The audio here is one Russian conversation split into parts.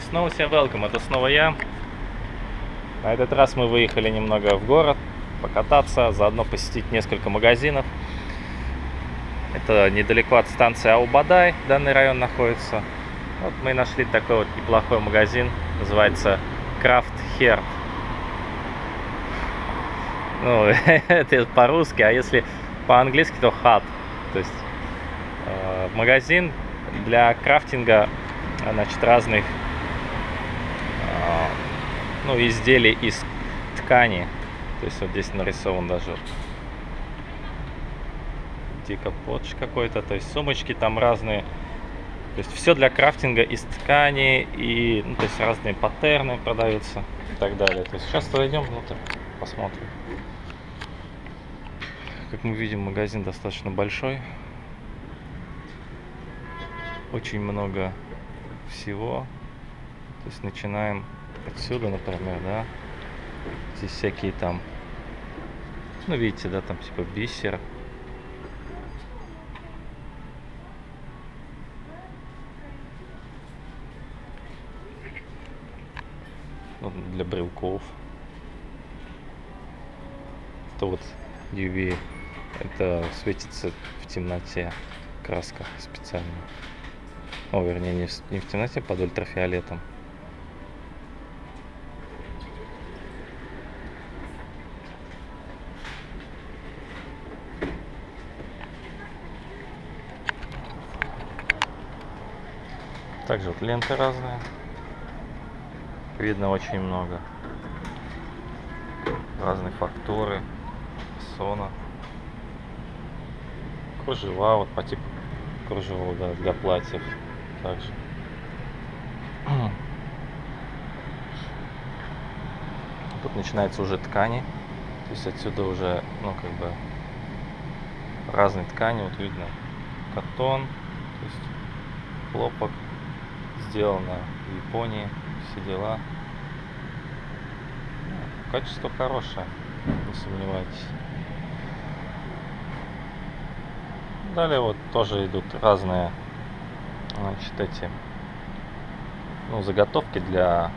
И снова всем welcome, это снова я. На этот раз мы выехали немного в город, покататься, заодно посетить несколько магазинов. Это недалеко от станции Аубадай, данный район находится. Вот мы нашли такой вот неплохой магазин, называется Craft Hair. Ну, это по-русски, а если по-английски, то Hut. То есть э, магазин для крафтинга значит, разных ну, изделий из ткани. То есть вот здесь нарисован даже дикоподж какой-то, то есть сумочки там разные. То есть все для крафтинга из ткани и ну, то есть разные паттерны продаются и так далее. То есть сейчас зайдем внутрь, посмотрим. Как мы видим, магазин достаточно большой. Очень много всего. То есть начинаем отсюда, например, да. Здесь всякие там, ну видите, да, там типа бисер. Для брелков. Это вот UV это светится в темноте краска специально. О, вернее, не в, не в темноте, под ультрафиолетом. Также вот ленты разные. Видно очень много. Разные фактуры, сона кружева, вот по типу кружева да, для платьев также. Тут начинается уже ткани. То есть отсюда уже, ну, как бы, разные ткани. Вот видно катон, то есть хлопок сделано в Японии, все дела. Качество хорошее, не сомневайтесь. Далее вот тоже идут разные значит, эти ну, заготовки для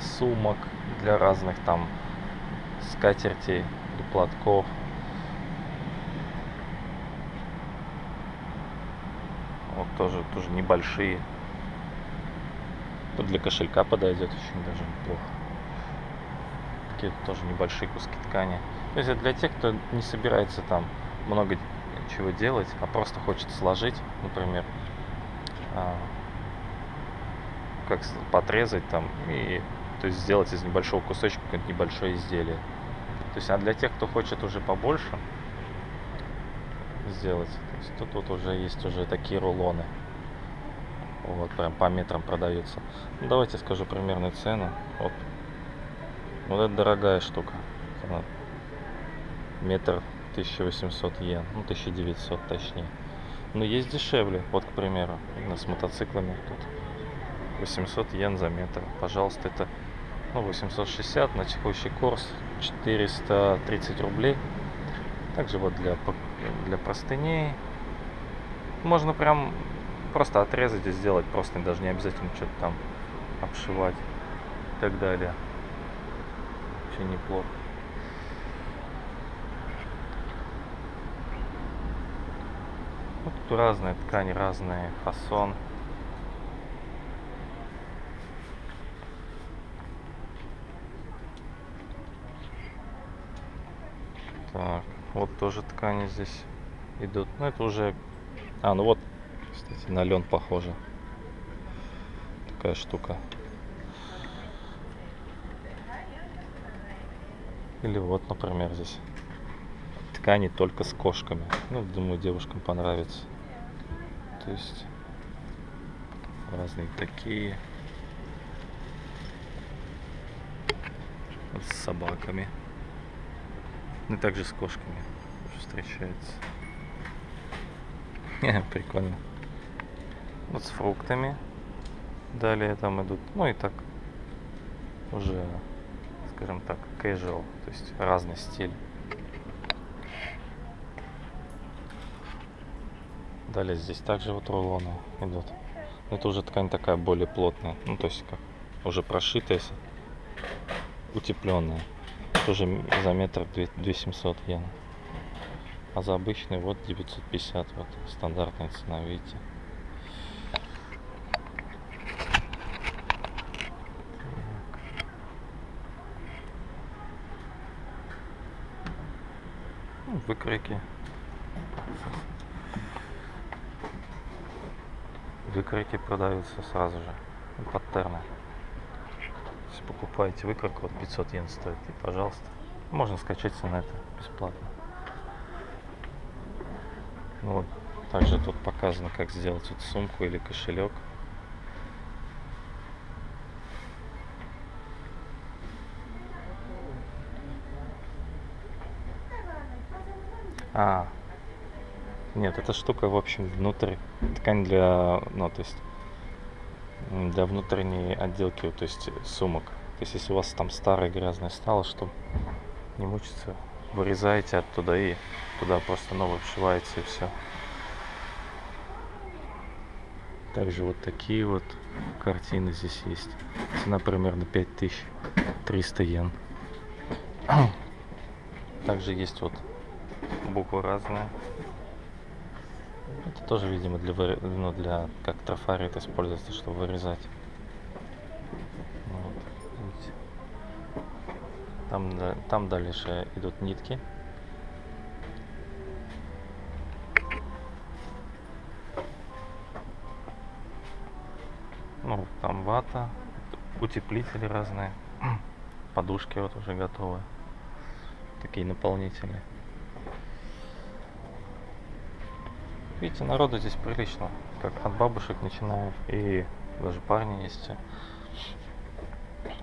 сумок, для разных там скатертей, для платков. Вот тоже, тоже небольшие. Тут для кошелька подойдет очень даже неплохо. Такие тоже небольшие куски ткани. То есть это для тех, кто не собирается там много чего делать, а просто хочет сложить, например, а, как подрезать там и то есть сделать из небольшого кусочка какое-то небольшое изделие. То есть, а для тех, кто хочет уже побольше сделать, то есть тут вот уже есть уже такие рулоны. Вот, прям по метрам продаются. Ну, давайте скажу примерную цену. Вот. Вот это дорогая штука. Она метр 1800 йен, ну 1900 точнее. Но есть дешевле, вот к примеру, с мотоциклами тут 800 йен за метр. Пожалуйста, это ну, 860 на текущий курс 430 рублей. Также вот для, для простыней можно прям просто отрезать и сделать просто даже не обязательно что-то там обшивать и так далее. Очень неплохо. Вот тут разные ткани, разные фасон. Так, вот тоже ткани здесь идут. Ну это уже... А, ну вот, кстати, на лен похоже. Такая штука. Или вот, например, здесь ткани только с кошками. Ну, думаю, девушкам понравится. То есть разные такие. С собаками. Ну и также с кошками встречается. Прикольно. Вот с фруктами. Далее там идут, ну и так уже, скажем так, casual, то есть разный стиль. Далее здесь также вот рулоны идут. Это уже ткань такая более плотная. Ну, то есть как уже прошитая, утепленная. Тоже за метр 2700 йен. А за обычный вот 950, вот стандартная цена, видите. Ну, выкройки. Выкройки продаются сразу же. Ну, Паттерны. Если покупаете выкройку, вот 500 йен стоит. И, пожалуйста. Можно скачать на это бесплатно. Ну Вот. Также тут показано, как сделать вот сумку или кошелек. А, нет, эта штука, в общем, внутрь ткань для, ну, то есть для внутренней отделки, то есть сумок. То есть если у вас там старое грязное стало, чтобы не мучиться, вырезаете оттуда и туда просто новое вшиваете и все. Также вот такие вот картины здесь есть. Цена примерно 5300 йен. Также есть вот буквы разные. Это тоже, видимо, для, ну, для как трафарет используется, чтобы вырезать. Вот. Там, там дальше идут нитки. Ну, там вата, утеплители разные, подушки вот уже готовы. Такие наполнители. Видите, народу здесь прилично. Как от бабушек начинаем. И даже парни есть.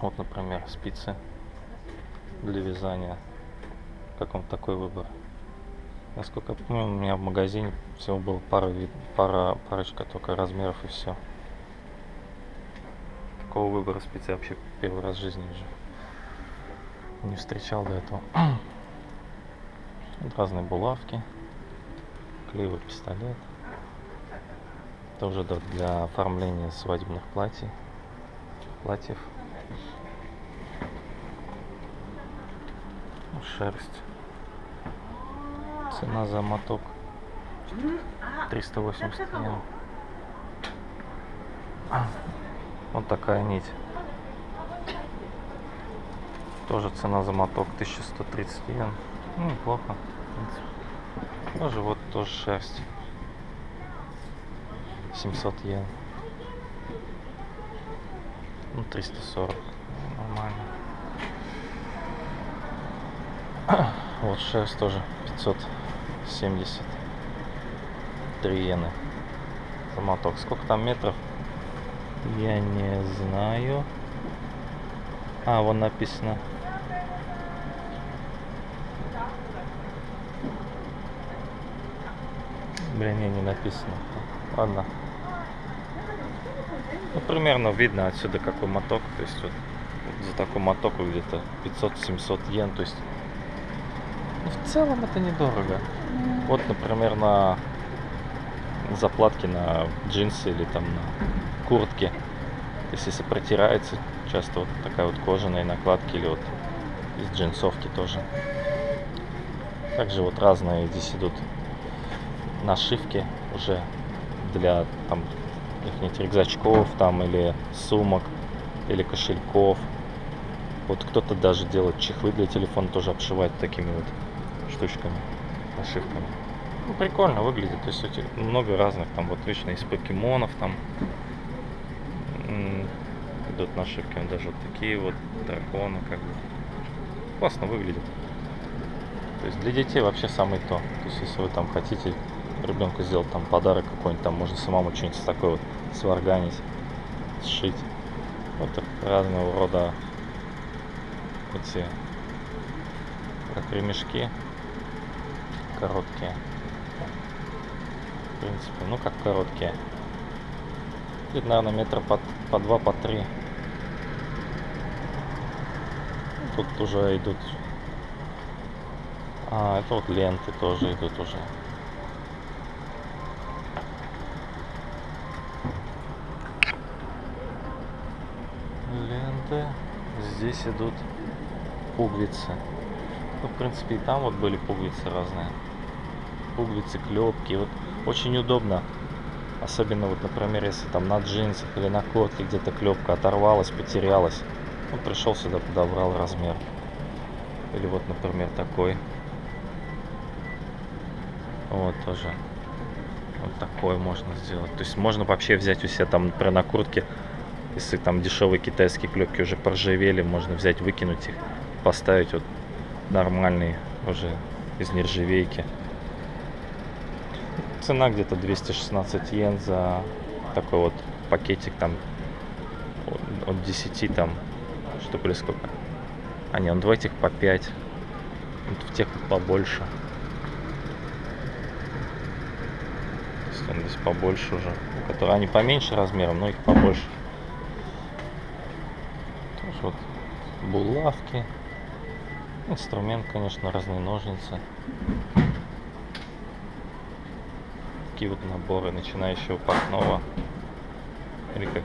Вот, например, спицы для вязания. Как вам такой выбор? Насколько я помню, у меня в магазине всего было пара, вид- пара, парочка только размеров и все. Такого выбора спиц я вообще первый раз в жизни вижу. Не встречал до этого. Разные булавки клеевый пистолет. Да- для оформления свадебных платьев. Платьев. Ну, Шерсть. Цена за моток 380 йен. Вот такая нить. Тоже цена за моток 1130 йен. Ну, неплохо. в принципе. Тоже вот тоже шерсть. 700 йен. Ну, 340. Нормально. Вот шерсть тоже 570. 3 йены. За моток. Сколько там метров? Я не знаю. А, вон написано. Блин, не, не написано. Ладно. Ну, примерно видно отсюда какой моток. То есть вот, вот за такой моток где-то 500-700 йен. То есть ну, в целом это недорого. Вот, например, на заплатки на джинсы или там на куртки. То есть если протирается, часто вот такая вот кожаная накладки или вот из джинсовки тоже. Также вот разные здесь идут нашивки уже для там каких-нибудь рюкзачков там или сумок или кошельков. Вот кто-то даже делает чехлы для телефона, тоже обшивает такими вот штучками, нашивками. Ну, прикольно выглядит. То есть много разных, там вот вечно из покемонов там идут нашивки, даже вот такие вот драконы как бы. Классно выглядит. То есть для детей вообще самый то. То есть если вы там хотите ребенку сделать там подарок какой-нибудь, там можно самому что-нибудь такое вот сварганить, сшить. Вот разного рода эти как ремешки короткие. В принципе, ну как короткие. Где-то, наверное, метра по, по два, по три. Тут уже идут. А, это вот ленты тоже идут уже. Здесь идут пуговицы. Ну, в принципе, и там вот были пуговицы разные. Пуговицы, клепки. Вот очень удобно. Особенно вот, например, если там на джинсах или на куртке где-то клепка оторвалась, потерялась. Ну, пришел сюда, подобрал размер. Или вот, например, такой. Вот тоже. Вот такой можно сделать. То есть можно вообще взять у себя там, например, на куртке, если там дешевые китайские клепки уже поржавели, можно взять, выкинуть их, поставить вот нормальные уже из нержавейки. Цена где-то 216 йен за такой вот пакетик там от- от 10 там штук или сколько. А не, он два этих по 5. Вот в тех побольше. То есть он здесь побольше уже. Которые они поменьше размером, но их побольше. Вот булавки. Инструмент, конечно, разные ножницы. Такие вот наборы начинающего портного. Или как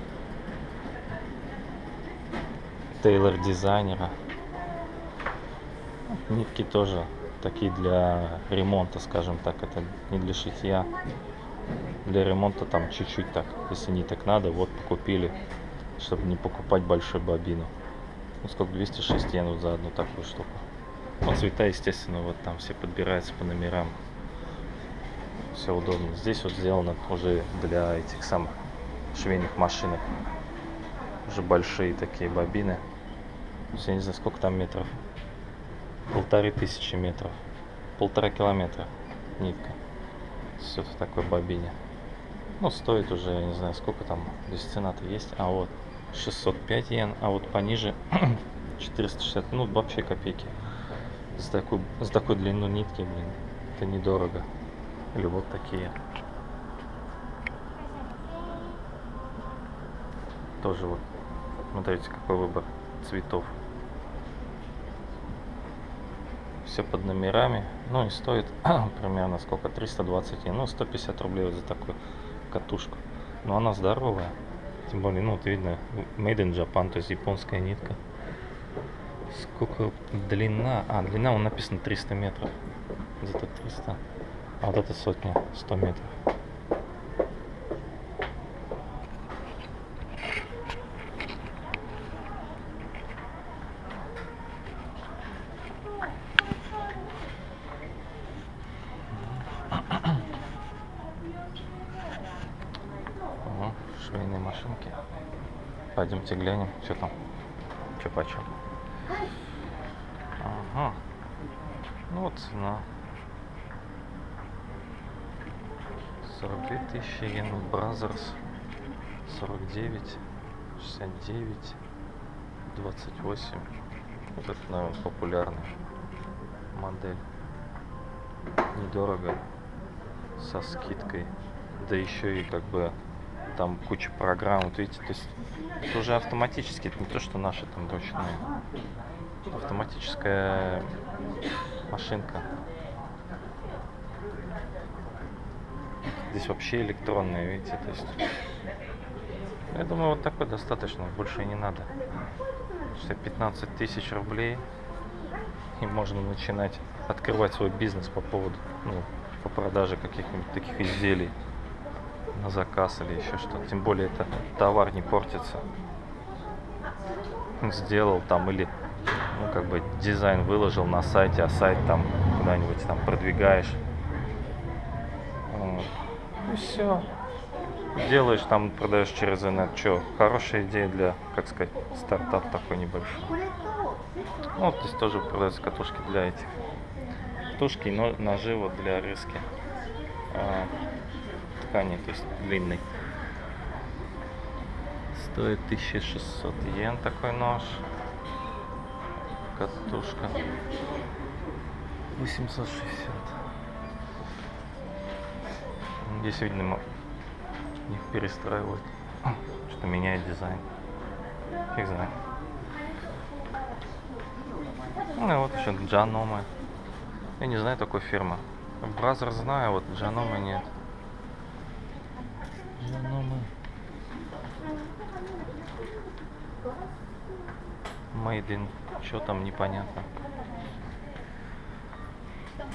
тейлор дизайнера. Нитки тоже такие для ремонта, скажем так. Это не для шитья. Для ремонта там чуть-чуть так. Если не так надо, вот купили, чтобы не покупать большую бобину. Ну сколько, 206 йен вот за одну такую штуку. Ну, цвета, естественно, вот там все подбираются по номерам. Все удобно. Здесь вот сделано уже для этих самых швейных машинок. Уже большие такие бобины. Я не знаю, сколько там метров. Полторы тысячи метров. Полтора километра нитка. Все в такой бобине. Ну, стоит уже, я не знаю, сколько там. Здесь цена-то есть. А вот 605 йен, а вот пониже 460. Ну, вообще копейки. За такую, за такую длину нитки, блин, это недорого. Или вот такие. Тоже вот. Смотрите, какой выбор цветов. Все под номерами. Ну и стоит примерно сколько? 320 йен. Ну, 150 рублей вот за такую катушку. Но она здоровая. Тем более, ну, вот видно, made in Japan, то есть японская нитка. Сколько длина? А, длина, он написано 300 метров. Где-то 300. А вот это сотня, 100 метров. Ага, швейные машинки. Пойдемте глянем, что там, что почем. Ага. Ну вот цена. 42 тысячи йен Brother. 49, 69, 28. Вот это, наверное, популярная модель. Недорого. Со скидкой. Да еще и как бы там куча программ. Вот видите, то есть это уже автоматически, это не то, что наши там ручные. Автоматическая машинка. Здесь вообще электронные, видите, то есть. Я думаю, вот такой достаточно, больше и не надо. Что 15 тысяч рублей и можно начинать открывать свой бизнес по поводу, ну, по продаже каких-нибудь таких изделий на заказ или еще что-то. Тем более это товар не портится. Сделал там или ну как бы дизайн выложил на сайте, а сайт там куда-нибудь там продвигаешь. Вот. И все. Делаешь там, продаешь через интернет. Че, хорошая идея для, как сказать, стартап такой небольшой. Ну, вот здесь тоже продаются катушки для этих. Катушки и но- ножи вот для резки а, ткани, то есть длинной. Стоит 1600 йен такой нож. Катушка. 860. Здесь, видно, их перестраивают. Что меняет дизайн. Фиг знает. Ну вот еще Janome. Я не знаю такой фирмы. Brother знаю, вот Janome нет. Janome. Made in, что там непонятно.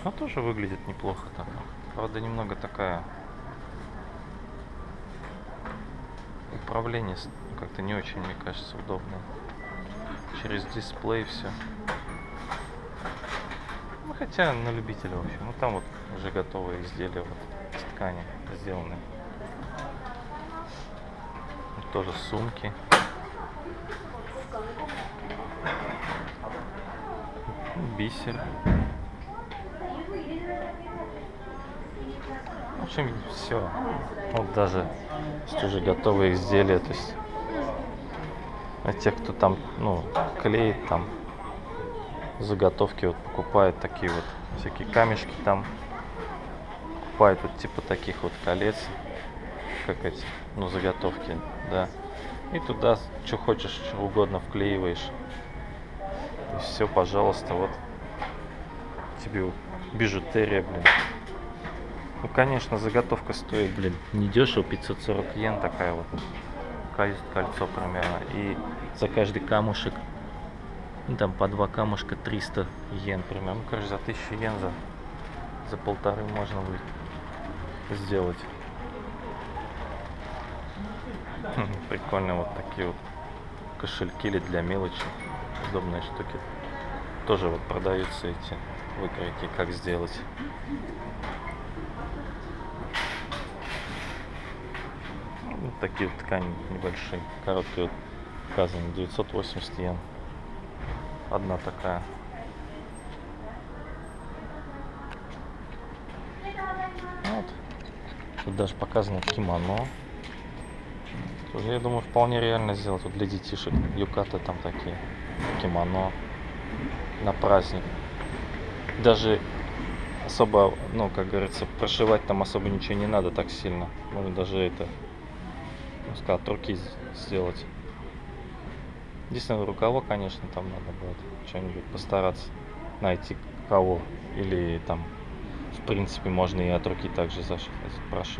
Но тоже выглядит неплохо так. Правда, немного такая... Управление как-то не очень, мне кажется, удобно. Через дисплей все. Ну, хотя на любителя, в общем. Ну, там вот уже готовые изделия вот, из ткани сделаны. Тоже сумки. Бисер. В общем, все. Вот даже есть уже готовые изделия, то есть а те, кто там, ну, клеит там, заготовки вот покупает такие вот всякие камешки там, покупает вот типа таких вот колец, как эти, ну, заготовки, да. И туда что хочешь, что угодно вклеиваешь. И все, пожалуйста, вот тебе бижутерия, блин. Ну, конечно, заготовка стоит, блин, не дешево, 540 йен такая вот. Кольцо примерно. И за каждый камушек, ну, там по два камушка 300 йен примерно. Ну, короче, за 1000 йен, за, за полторы можно будет сделать. Прикольно вот такие вот кошельки или для мелочи. Удобные штуки. Тоже вот продаются эти выкройки, как сделать. Вот такие вот ткани небольшие, короткие вот указаны 980 йен. Одна такая. Вот. Тут даже показано кимоно. Я думаю, вполне реально сделать вот для детишек. Юкаты там такие. Кимоно. На праздник. Даже особо, ну, как говорится, прошивать там особо ничего не надо так сильно. Можно даже это, ну, сказал, от руки сделать. Единственное, рукава, конечно, там надо будет что-нибудь постараться найти кого. Или там, в принципе, можно и от руки также заш- прошить.